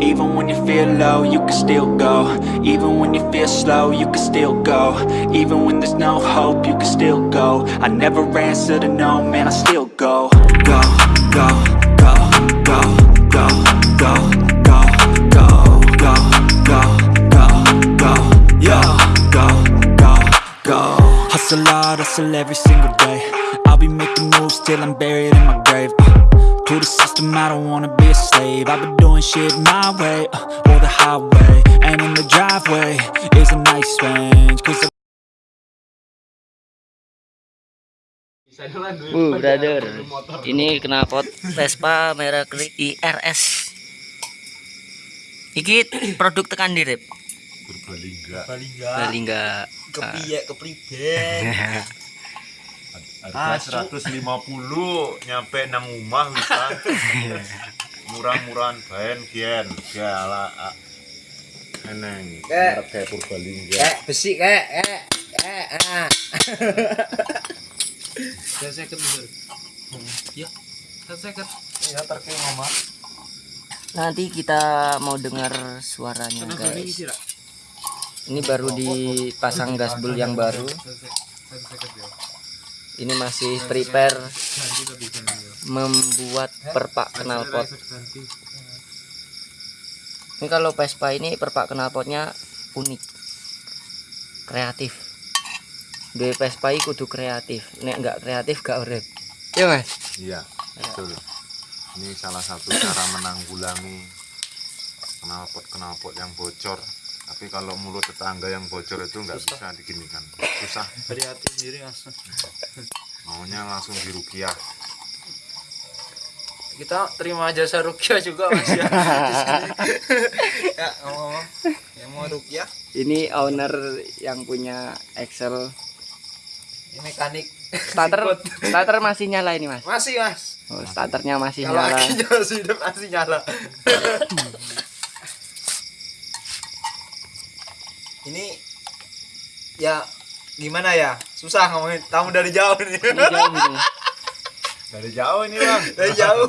Even when you feel low, you can still go Even when you feel slow, you can still go Even when there's no hope, you can still go I never answer to no, man, I still go Go, go, go, go, go, go, go, go, go, go, go, go, go, go, Hustle hard, hustle every single day I'll be making moves till I'm buried in my grave uh, To the system, I don't wanna be a slave I've been doing shit my way, uh, or the highway And in the driveway is a nice range Cause I Uh, brother. Ini knalpot Vespa merek IRS. Iki produk tekan di rep. Purbalingga Balingga. kepiye kepriben harga 150 nyampe nang omah bisa murah-murahan baen kian. Gala eneng. Merek kayak Purbalingga. Kayak besi kayak kayak kayak ah. Saya seket bener. Ya, saya seket. ya terkait mama Nanti kita mau dengar suaranya guys. Ini baru dipasang gasbul yang baru. Ini masih prepare membuat perpak knalpot. Ini kalau Vespa ini perpak knalpotnya unik. Kreatif. Dua Vespa ini kudu kreatif. Nek nggak kreatif gak urip. Iya, Mas. iya betul ini salah satu cara menanggulangi knalpot knalpot yang bocor tapi kalau mulut tetangga yang bocor itu nggak bisa diginikan. Susah. Hati sendiri mas. Maunya langsung dirukiah. Kita terima jasa rukia juga mas ya. Ya ngomong yang mau rukia Ini owner yang punya Excel. ini mekanik. Starter starter masih nyala ini, Mas. masih mas. Oh, starternya masih kalau nyala. masih hidup masih nyala ini ya gimana ya? Susah ngomongin tamu dari jauh nih jauh gitu. dari jauh ini bang. Dari jauh.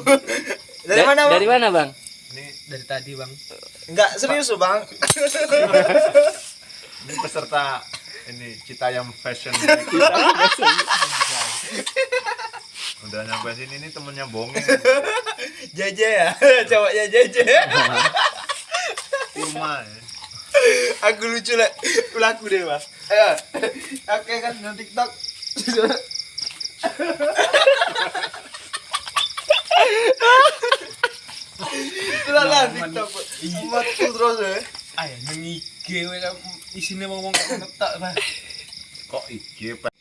Dari Da- mana bang? Dari mana, Bang? ini Dari tadi, Bang. enggak serius loh bang. Ini peserta ini Citayam Fashion udah nyampe sini ini temennya bongeng JJ ya? Cowoknya JJ rumah ya. Aku lucu lah laku deh mas. Ayo. Oke kan nonton tiktok. Itulah lah tiktok. Umat tuh terus ya. Ayo nang IG isine ngomong kok ngetak, Bang. kok IG Pak?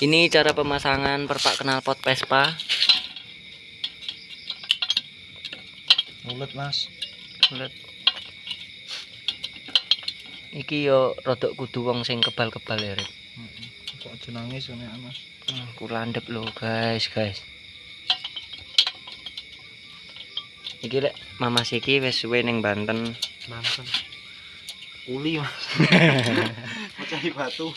Ini cara pemasangan perpak knalpot Vespa. Mulut mas. Lihat. Iki yo rodok kudu wong sing kebal-kebal ya, Rip. Kok aja nangis ini mas Hmm, kulandep lho, guys, guys. Iki lek Mama Siki wis suwe ning Banten. Mantan Uli mas Mecahi batu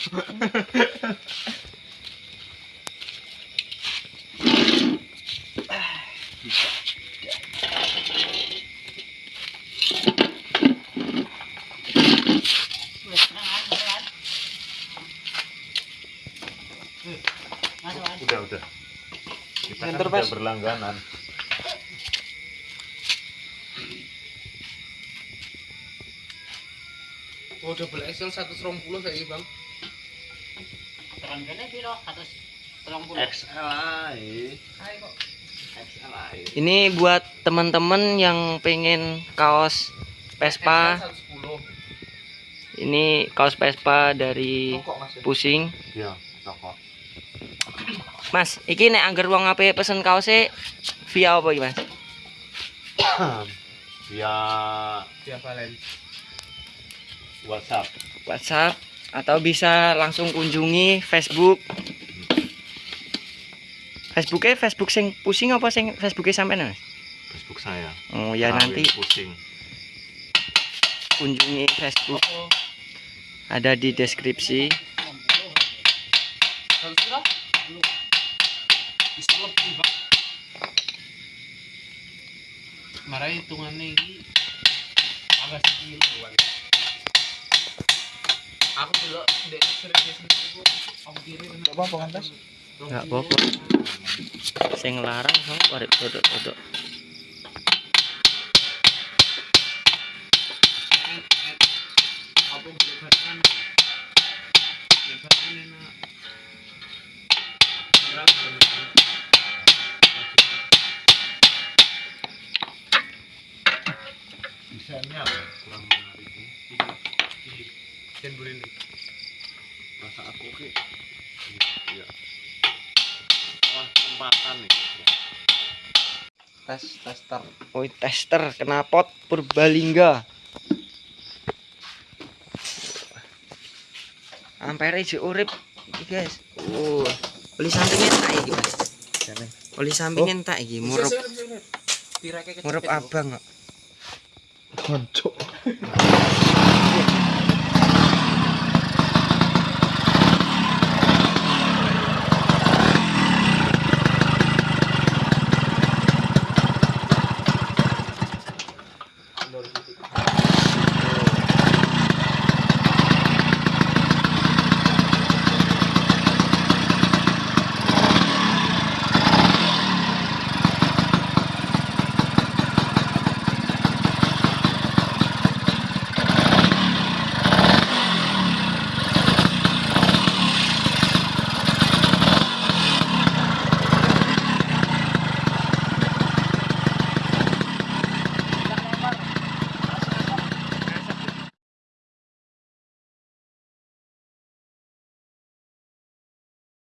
Udah, udah. Kita kan udah berlangganan. Oh, double XL 120 saya, Bang. Terang kene piro? Ini buat teman-teman yang pengen kaos Vespa. Ini kaos Vespa dari Pusing. Iya, toko. Mas, iki nek angger wong ape pesen kaose via apa iki, Mas? via Dia Valen. WhatsApp WhatsApp atau bisa langsung kunjungi Facebook. Facebooknya Facebook sing pusing apa sing Facebooknya sampean Mas? Facebook saya Oh ya Rawin nanti pusing kunjungi Facebook ada di deskripsi. Yuk. Bisa lebih, Pak. Marah hitungannya ini agak sedikit luar. Aku dulu dek serius itu om kiri apa pengantas. Enggak apa-apa. Sing larang kok warik duduk-duduk. Desainnya kurang menarik. Dan burin Rasa aku oke. Iya. Wah, tempatan nih. Tes tester. Woi tester knalpot Purbalingga ampere jek urip guys oh oli samping entak iki mas oli samping entak iki murup. murup abang kok Hancur.